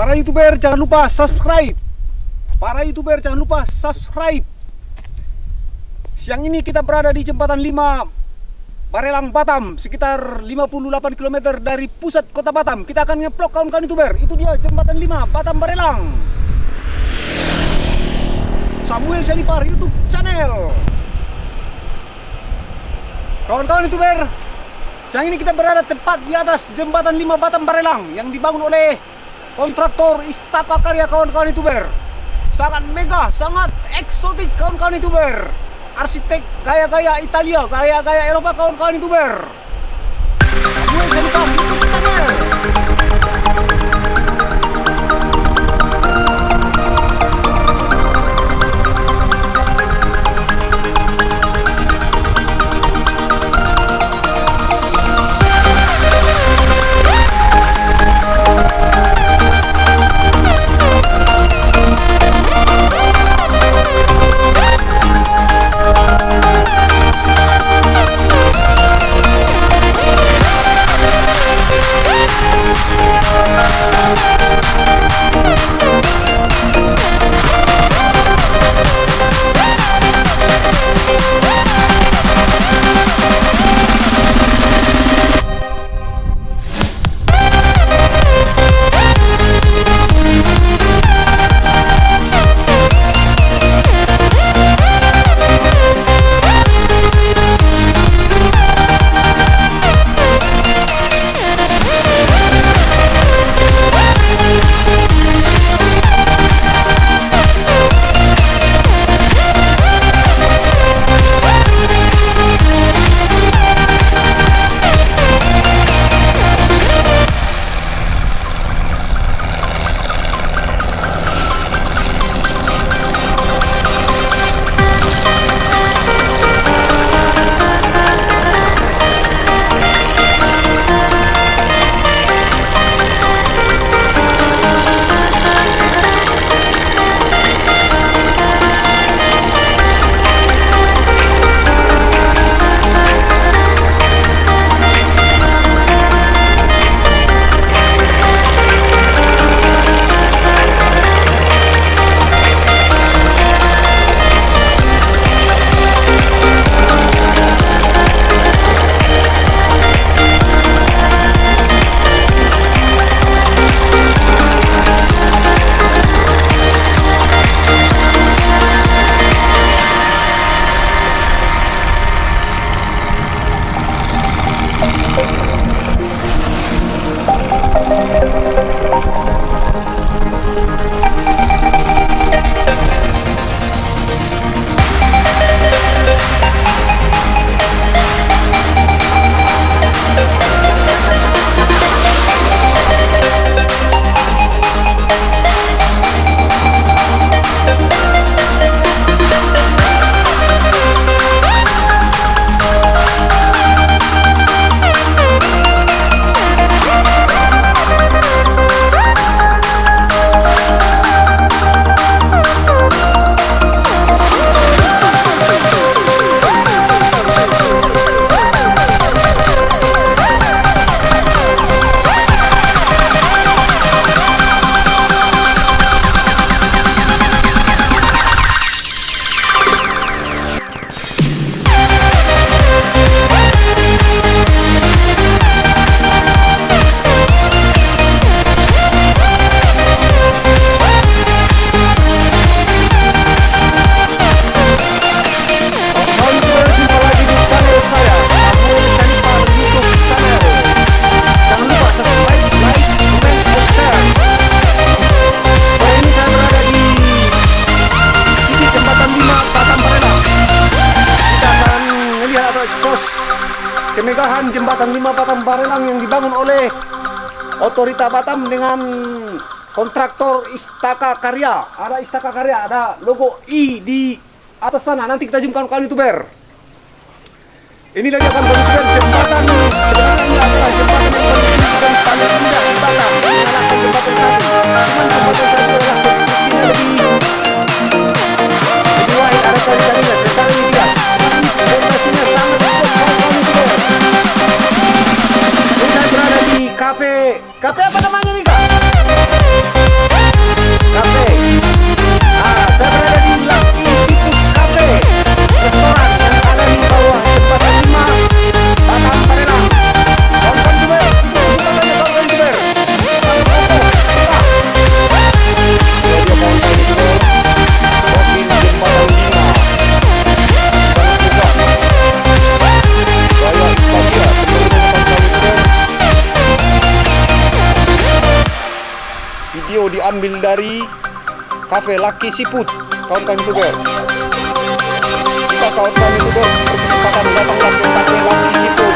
Para youtuber jangan lupa subscribe. Para youtuber jangan lupa subscribe. Siang ini kita berada di jembatan 5 Barelang Batam sekitar 58 km dari pusat kota Batam. Kita akan ngeplok kawan-kawan youtuber. Itu dia jembatan 5 Batam Barelang. Samuel Senipar YouTube channel. Kawan-kawan youtuber, siang ini kita berada tepat di atas jembatan 5 Batam Barelang yang dibangun oleh kontraktor Istaka Karya kawan-kawan youtuber. Sangat mega, sangat eksotik kawan-kawan youtuber. Arsitek gaya-gaya Italia, gaya-gaya Eropa kawan-kawan youtuber. Samuel kemegahan jembatan 5 Batam Barelang yang dibangun oleh Otorita Batam dengan kontraktor Istaka Karya. Ada Istaka Karya, ada logo I di atas sana. Nanti kita zoom kawan-kawan youtuber. Inilah dia kawan-kawan youtuber jembatan sebenarnya ini adalah jembatan yang paling video diambil dari kafe Lucky Siput kawan-kawan youtuber kita kawan-kawan youtuber berkesempatan datanglah ke kafe Lucky Siput